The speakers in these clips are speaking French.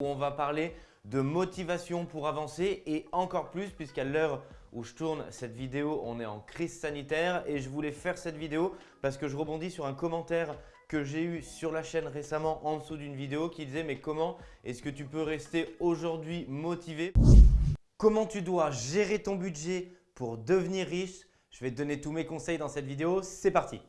où on va parler de motivation pour avancer et encore plus puisqu'à l'heure où je tourne cette vidéo, on est en crise sanitaire et je voulais faire cette vidéo parce que je rebondis sur un commentaire que j'ai eu sur la chaîne récemment en dessous d'une vidéo qui disait mais comment est-ce que tu peux rester aujourd'hui motivé? Comment tu dois gérer ton budget pour devenir riche? Je vais te donner tous mes conseils dans cette vidéo, c'est parti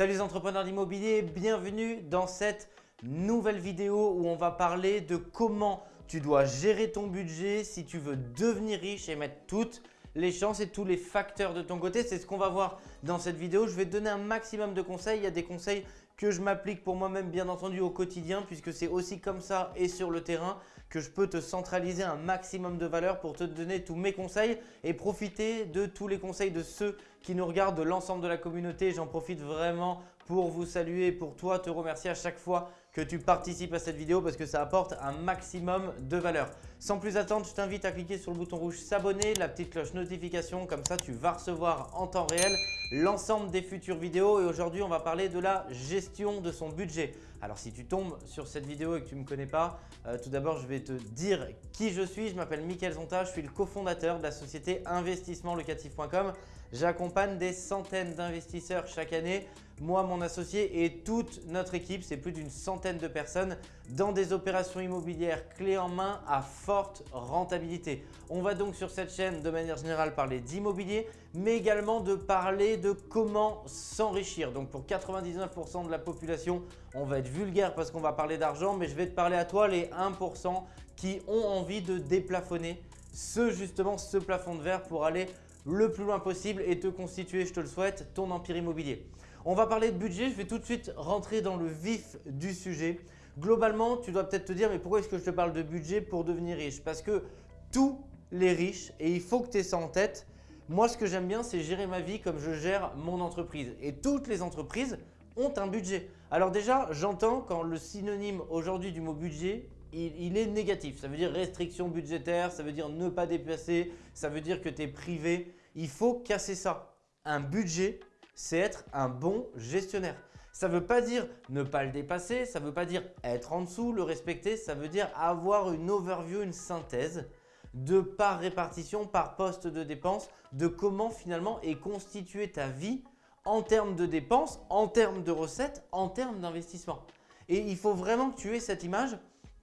Salut les entrepreneurs d'immobilier, bienvenue dans cette nouvelle vidéo où on va parler de comment tu dois gérer ton budget si tu veux devenir riche et mettre toutes les chances et tous les facteurs de ton côté. C'est ce qu'on va voir dans cette vidéo. Je vais te donner un maximum de conseils. Il y a des conseils que je m'applique pour moi-même bien entendu au quotidien puisque c'est aussi comme ça et sur le terrain que je peux te centraliser un maximum de valeur pour te donner tous mes conseils et profiter de tous les conseils de ceux qui nous regardent, de l'ensemble de la communauté. J'en profite vraiment pour vous saluer pour toi te remercier à chaque fois que tu participes à cette vidéo parce que ça apporte un maximum de valeur. Sans plus attendre, je t'invite à cliquer sur le bouton rouge s'abonner, la petite cloche notification, comme ça tu vas recevoir en temps réel l'ensemble des futures vidéos et aujourd'hui on va parler de la gestion de son budget. Alors si tu tombes sur cette vidéo et que tu ne me connais pas, euh, tout d'abord je vais te dire qui je suis. Je m'appelle Mickaël Zonta, je suis le cofondateur de la société investissementlocatif.com. J'accompagne des centaines d'investisseurs chaque année, moi, mon associé et toute notre équipe, c'est plus d'une centaine de personnes dans des opérations immobilières clés en main à forte rentabilité. On va donc sur cette chaîne de manière générale parler d'immobilier, mais également de parler de comment s'enrichir. Donc pour 99% de la population, on va être vulgaire parce qu'on va parler d'argent, mais je vais te parler à toi les 1% qui ont envie de déplafonner ce justement ce plafond de verre pour aller le plus loin possible et te constituer, je te le souhaite, ton empire immobilier. On va parler de budget, je vais tout de suite rentrer dans le vif du sujet. Globalement, tu dois peut-être te dire mais pourquoi est-ce que je te parle de budget pour devenir riche? Parce que tous les riches, et il faut que tu aies ça en tête, moi ce que j'aime bien c'est gérer ma vie comme je gère mon entreprise. Et toutes les entreprises ont un budget. Alors déjà, j'entends quand le synonyme aujourd'hui du mot budget il, est négatif. Ça veut dire restriction budgétaire, ça veut dire ne pas dépasser, ça veut dire que tu es privé. Il faut casser ça. Un budget, c'est être un bon gestionnaire. Ça ne veut pas dire ne pas le dépasser, ça ne veut pas dire être en dessous, le respecter, ça veut dire avoir une overview, une synthèse de par répartition, par poste de dépenses, de comment finalement est constituée ta vie en termes de dépenses, en termes de recettes, en termes d'investissement. Et il faut vraiment que tu aies cette image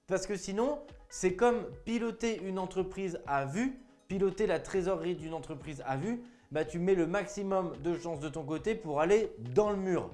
parce que sinon, c'est comme piloter une entreprise à vue, piloter la trésorerie d'une entreprise à vue, bah, tu mets le maximum de chances de ton côté pour aller dans le mur.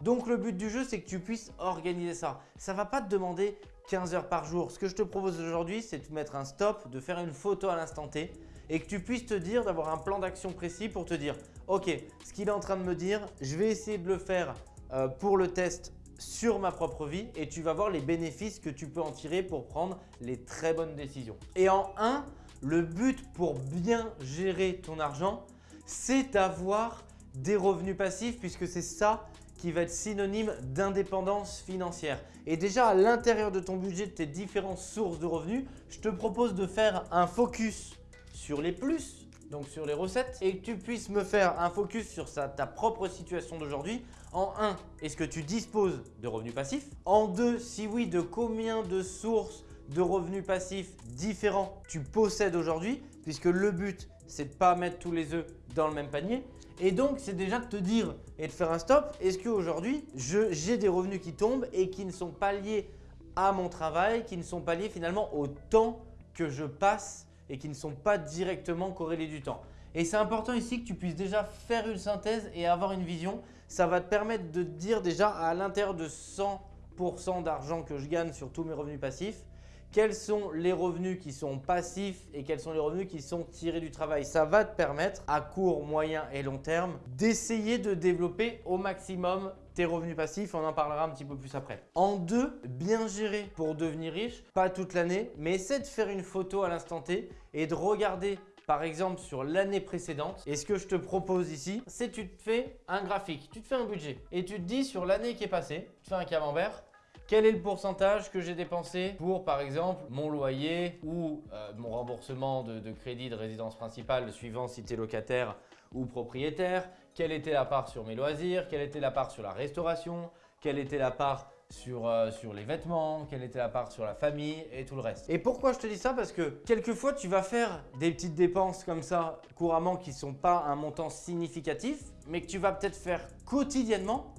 Donc le but du jeu, c'est que tu puisses organiser ça. Ça ne va pas te demander 15 heures par jour. Ce que je te propose aujourd'hui, c'est de mettre un stop, de faire une photo à l'instant T et que tu puisses te dire d'avoir un plan d'action précis pour te dire « Ok, ce qu'il est en train de me dire, je vais essayer de le faire euh, pour le test sur ma propre vie et tu vas voir les bénéfices que tu peux en tirer pour prendre les très bonnes décisions. Et en 1, le but pour bien gérer ton argent, c'est d'avoir des revenus passifs puisque c'est ça qui va être synonyme d'indépendance financière. Et déjà à l'intérieur de ton budget, de tes différentes sources de revenus, je te propose de faire un focus sur les plus donc sur les recettes, et que tu puisses me faire un focus sur ta propre situation d'aujourd'hui. En 1, est-ce que tu disposes de revenus passifs? En 2, si oui, de combien de sources de revenus passifs différents tu possèdes aujourd'hui? Puisque le but, c'est de ne pas mettre tous les œufs dans le même panier. Et donc, c'est déjà de te dire et de faire un stop. Est-ce qu'aujourd'hui, j'ai des revenus qui tombent et qui ne sont pas liés à mon travail, qui ne sont pas liés finalement au temps que je passe et qui ne sont pas directement corrélés du temps. Et c'est important ici que tu puisses déjà faire une synthèse et avoir une vision. Ça va te permettre de dire déjà à l'intérieur de 100% d'argent que je gagne sur tous mes revenus passifs, quels sont les revenus qui sont passifs et quels sont les revenus qui sont tirés du travail. Ça va te permettre à court, moyen et long terme d'essayer de développer au maximum revenus passifs. On en parlera un petit peu plus après. En deux, bien gérer pour devenir riche, pas toute l'année, mais essaie de faire une photo à l'instant T et de regarder par exemple sur l'année précédente. Et ce que je te propose ici, c'est tu te fais un graphique, tu te fais un budget et tu te dis sur l'année qui est passée, tu fais un camembert, quel est le pourcentage que j'ai dépensé pour par exemple mon loyer ou euh, mon remboursement de, de, crédit de résidence principale suivant si tu es locataire ou propriétaire, quelle était la part sur mes loisirs, quelle était la part sur la restauration, quelle était la part sur, euh, sur les vêtements, quelle était la part sur la famille et tout le reste. Et pourquoi je te dis ça? Parce que quelquefois, tu vas faire des petites dépenses comme ça couramment qui ne sont pas un montant significatif, mais que tu vas peut-être faire quotidiennement.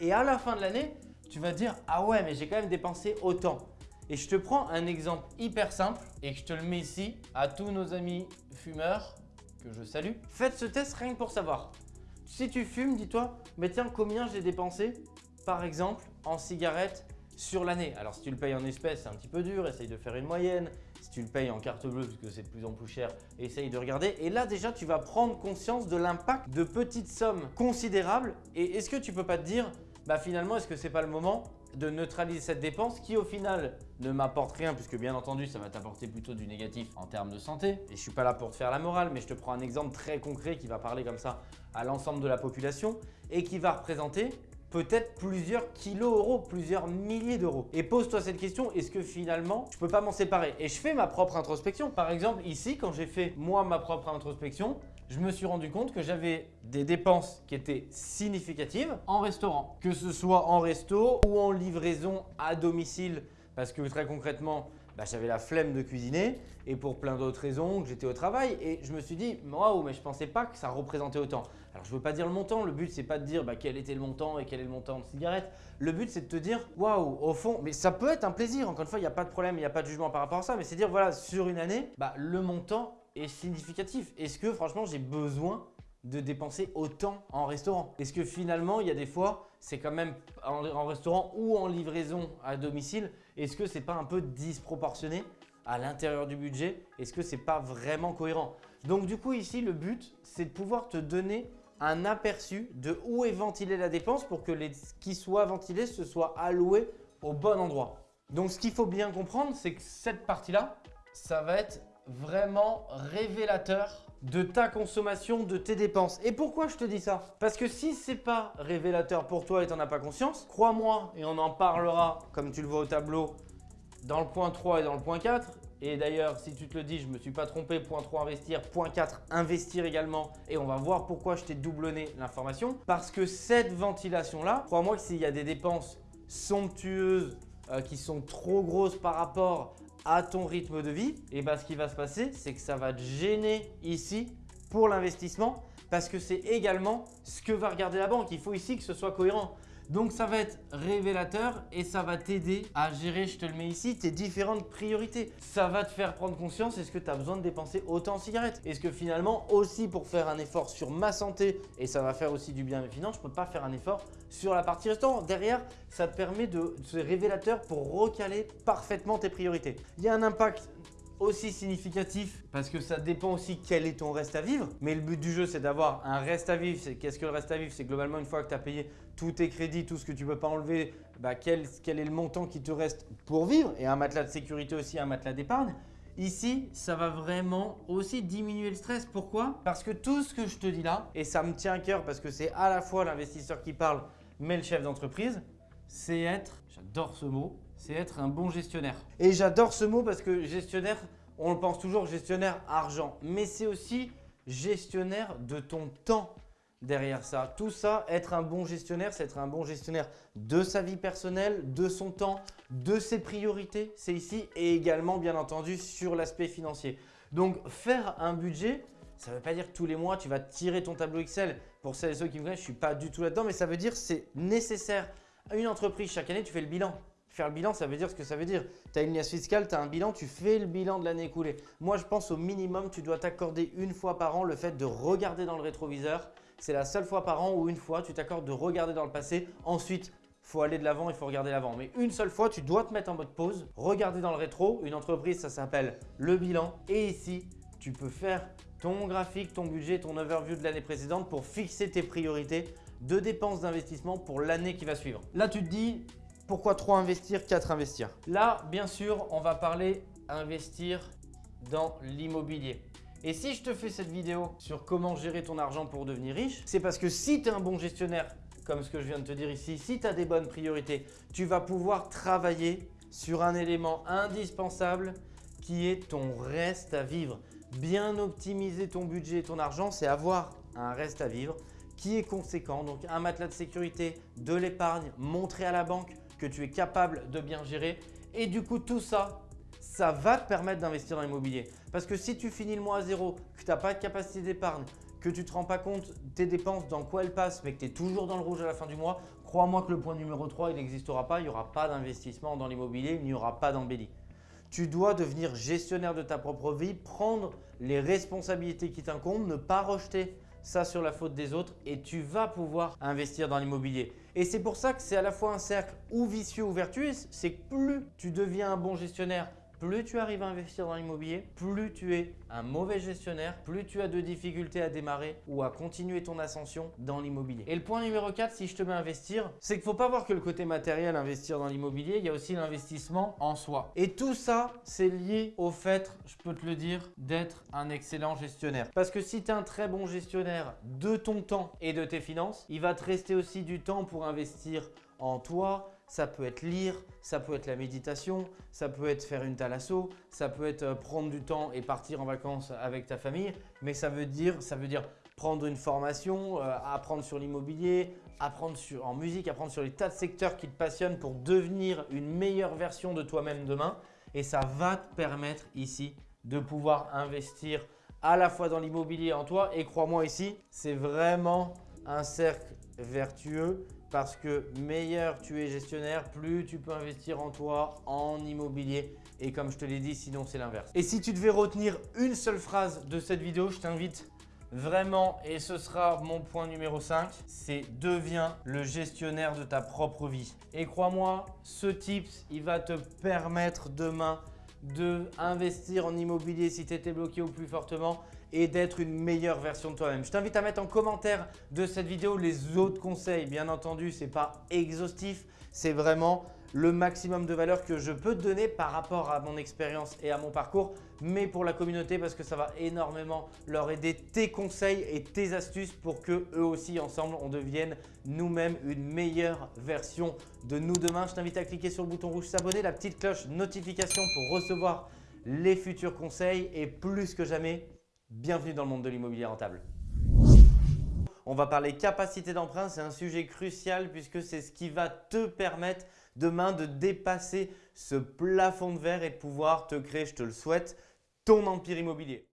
Et à la fin de l'année, tu vas dire « Ah ouais, mais j'ai quand même dépensé autant ». Et je te prends un exemple hyper simple et que je te le mets ici à tous nos amis fumeurs que je salue. Faites ce test rien que pour savoir. Si tu fumes, dis-toi, mais tiens, combien j'ai dépensé par exemple en cigarettes sur l'année? Alors si tu le payes en espèces, c'est un petit peu dur, essaye de faire une moyenne. Si tu le payes en carte bleue, parce que c'est de plus en plus cher, essaye de regarder. Et là déjà, tu vas prendre conscience de l'impact de petites sommes considérables. Et est-ce que tu peux pas te dire, bah finalement, est-ce que c'est pas le moment de neutraliser cette dépense qui au final ne m'apporte rien puisque bien entendu ça va t'apporter plutôt du négatif en termes de santé et je suis pas là pour te faire la morale mais je te prends un exemple très concret qui va parler comme ça à l'ensemble de la population et qui va représenter peut-être plusieurs kilos euros, plusieurs milliers d'euros. Et pose-toi cette question, est-ce que finalement, je peux pas m'en séparer? Et je fais ma propre introspection. Par exemple, ici, quand j'ai fait moi ma propre introspection, je me suis rendu compte que j'avais des dépenses qui étaient significatives en restaurant. Que ce soit en resto ou en livraison à domicile parce que très concrètement, bah, j'avais la flemme de cuisiner et pour plein d'autres raisons que j'étais au travail et je me suis dit waouh mais je pensais pas que ça représentait autant. Alors je veux pas dire le montant, le but c'est pas de dire bah, quel était le montant et quel est le montant de cigarettes. Le but c'est de te dire waouh au fond, mais ça peut être un plaisir, encore une fois il n'y a pas de problème, il n'y a pas de jugement par rapport à ça, mais c'est dire voilà sur une année, bah, le montant est significatif. Est-ce que franchement j'ai besoin de dépenser autant en restaurant? Est-ce que finalement il y a des fois c'est quand même en restaurant ou en livraison à domicile est-ce que c'est pas un peu disproportionné à l'intérieur du budget? Est-ce que c'est pas vraiment cohérent? Donc du coup ici le but c'est de pouvoir te donner un aperçu de où est ventilée la dépense pour que les qui soit ventilé se soit alloué au bon endroit. Donc ce qu'il faut bien comprendre c'est que cette partie là ça va être vraiment révélateur de ta consommation, de tes dépenses. Et pourquoi je te dis ça? Parce que si c'est pas révélateur pour toi et tu n'en as pas conscience, crois-moi, et on en parlera comme tu le vois au tableau dans le point 3 et dans le point 4. Et d'ailleurs, si tu te le dis, je ne me suis pas trompé, point 3 investir, point 4 investir également. Et on va voir pourquoi je t'ai doublonné l'information. Parce que cette ventilation-là, crois-moi que s'il y a des dépenses somptueuses euh, qui sont trop grosses par rapport à ton rythme de vie, et bah, ce qui va se passer, c'est que ça va te gêner ici pour l'investissement parce que c'est également ce que va regarder la banque. Il faut ici que ce soit cohérent. Donc ça va être révélateur et ça va t'aider à gérer, je te le mets ici, tes différentes priorités. Ça va te faire prendre conscience, est-ce que tu as besoin de dépenser autant en cigarettes? Est-ce que finalement aussi pour faire un effort sur ma santé et ça va faire aussi du bien à mes finances, je ne peux pas faire un effort sur la partie restaurant? Derrière, ça te permet de, ce révélateur pour recaler parfaitement tes priorités. Il y a un impact aussi significatif parce que ça dépend aussi quel est ton reste à vivre. Mais le but du jeu, c'est d'avoir un reste à vivre. Qu'est-ce que le reste à vivre? C'est globalement une fois que tu as payé tous tes crédits, tout ce que tu peux pas enlever, bah, quel, quel est le montant qui te reste pour vivre? Et un matelas de sécurité aussi, un matelas d'épargne. Ici, ça va vraiment aussi diminuer le stress. Pourquoi? Parce que tout ce que je te dis là, et ça me tient à cœur parce que c'est à la fois l'investisseur qui parle, mais le chef d'entreprise, c'est être, j'adore ce mot, c'est être un bon gestionnaire. Et j'adore ce mot parce que gestionnaire, on le pense toujours gestionnaire argent, mais c'est aussi gestionnaire de ton temps derrière ça. Tout ça, être un bon gestionnaire, c'est être un bon gestionnaire de sa vie personnelle, de son temps, de ses priorités, c'est ici, et également bien entendu sur l'aspect financier. Donc faire un budget, ça ne veut pas dire que tous les mois tu vas tirer ton tableau Excel. Pour celles et ceux qui me connaissent, je ne suis pas du tout là-dedans, mais ça veut dire que c'est nécessaire. Une entreprise, chaque année, tu fais le bilan. Faire le bilan, ça veut dire ce que ça veut dire. Tu as une liasse fiscale, tu as un bilan, tu fais le bilan de l'année écoulée. Moi, je pense au minimum, tu dois t'accorder une fois par an le fait de regarder dans le rétroviseur. C'est la seule fois par an où une fois, tu t'accordes de regarder dans le passé. Ensuite, faut aller de l'avant, il faut regarder l'avant. Mais une seule fois, tu dois te mettre en mode pause, regarder dans le rétro. Une entreprise, ça s'appelle le bilan. Et ici, tu peux faire ton graphique, ton budget, ton overview de l'année précédente pour fixer tes priorités de dépenses d'investissement pour l'année qui va suivre. Là, tu te dis, pourquoi 3 investir, 4 investir? Là, bien sûr, on va parler investir dans l'immobilier. Et si je te fais cette vidéo sur comment gérer ton argent pour devenir riche, c'est parce que si tu es un bon gestionnaire comme ce que je viens de te dire ici, si tu as des bonnes priorités, tu vas pouvoir travailler sur un élément indispensable qui est ton reste à vivre. Bien optimiser ton budget et ton argent, c'est avoir un reste à vivre qui est conséquent. Donc un matelas de sécurité, de l'épargne, montrer à la banque que tu es capable de bien gérer. Et du coup, tout ça, ça va te permettre d'investir dans l'immobilier. Parce que si tu finis le mois à zéro, que tu n'as pas de capacité d'épargne, que tu ne te rends pas compte tes dépenses, dans quoi elles passent, mais que tu es toujours dans le rouge à la fin du mois, crois-moi que le point numéro 3, il n'existera pas. Il n'y aura pas d'investissement dans l'immobilier, il n'y aura pas d'embellie. Tu dois devenir gestionnaire de ta propre vie, prendre les responsabilités qui t'incombent, ne pas rejeter ça sur la faute des autres et tu vas pouvoir investir dans l'immobilier. Et c'est pour ça que c'est à la fois un cercle ou vicieux ou vertueux, c'est que plus tu deviens un bon gestionnaire, plus tu arrives à investir dans l'immobilier, plus tu es un mauvais gestionnaire, plus tu as de difficultés à démarrer ou à continuer ton ascension dans l'immobilier. Et le point numéro 4, si je te mets à investir, c'est qu'il ne faut pas voir que le côté matériel, investir dans l'immobilier, il y a aussi l'investissement en soi. Et tout ça, c'est lié au fait, je peux te le dire, d'être un excellent gestionnaire. Parce que si tu es un très bon gestionnaire de ton temps et de tes finances, il va te rester aussi du temps pour investir en toi, ça peut être lire, ça peut être la méditation, ça peut être faire une thalasso, ça peut être euh, prendre du temps et partir en vacances avec ta famille. Mais ça veut dire, ça veut dire prendre une formation, euh, apprendre sur l'immobilier, apprendre sur, en musique, apprendre sur les tas de secteurs qui te passionnent pour devenir une meilleure version de toi-même demain. Et ça va te permettre ici de pouvoir investir à la fois dans l'immobilier en toi. Et crois-moi ici, c'est vraiment un cercle vertueux parce que meilleur tu es gestionnaire, plus tu peux investir en toi, en immobilier. Et comme je te l'ai dit, sinon c'est l'inverse. Et si tu devais retenir une seule phrase de cette vidéo, je t'invite vraiment, et ce sera mon point numéro 5, c'est deviens le gestionnaire de ta propre vie. Et crois-moi, ce tips, il va te permettre demain de en immobilier si tu étais bloqué au plus fortement et d'être une meilleure version de toi-même. Je t'invite à mettre en commentaire de cette vidéo les autres conseils. Bien entendu, ce n'est pas exhaustif, c'est vraiment le maximum de valeur que je peux te donner par rapport à mon expérience et à mon parcours, mais pour la communauté parce que ça va énormément leur aider tes conseils et tes astuces pour que eux aussi ensemble on devienne nous-mêmes une meilleure version de nous demain. Je t'invite à cliquer sur le bouton rouge s'abonner, la petite cloche notification pour recevoir les futurs conseils et plus que jamais, bienvenue dans le monde de l'immobilier rentable. On va parler capacité d'emprunt, c'est un sujet crucial puisque c'est ce qui va te permettre demain de dépasser ce plafond de verre et de pouvoir te créer, je te le souhaite, ton empire immobilier.